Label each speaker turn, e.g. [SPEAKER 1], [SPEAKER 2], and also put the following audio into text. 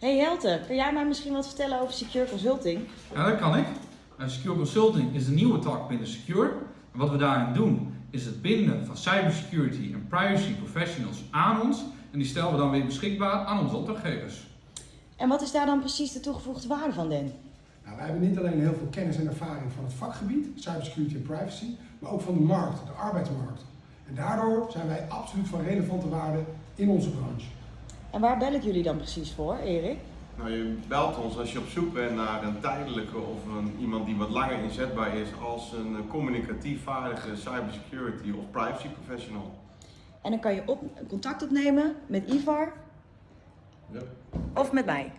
[SPEAKER 1] Hey Helte, kun jij mij misschien wat vertellen over Secure Consulting?
[SPEAKER 2] Ja, dat kan ik. Eh, Secure Consulting is de nieuwe tak binnen Secure. En wat we daarin doen, is het binden van cybersecurity en privacy professionals aan ons. En die stellen we dan weer beschikbaar aan onze opdrachtgevers.
[SPEAKER 1] En wat is daar dan precies de toegevoegde waarde van, Den?
[SPEAKER 3] Nou, wij hebben niet alleen heel veel kennis en ervaring van het vakgebied, cybersecurity en privacy, maar ook van de markt, de arbeidsmarkt. En daardoor zijn wij absoluut van relevante waarde in onze branche.
[SPEAKER 1] En waar bel ik jullie dan precies voor, Erik?
[SPEAKER 4] Nou, je belt ons als je op zoek bent naar een tijdelijke of een, iemand die wat langer inzetbaar is als een communicatief vaardige cybersecurity of privacy professional.
[SPEAKER 1] En dan kan je op, contact opnemen met Ivar
[SPEAKER 4] Ja.
[SPEAKER 1] of met mij.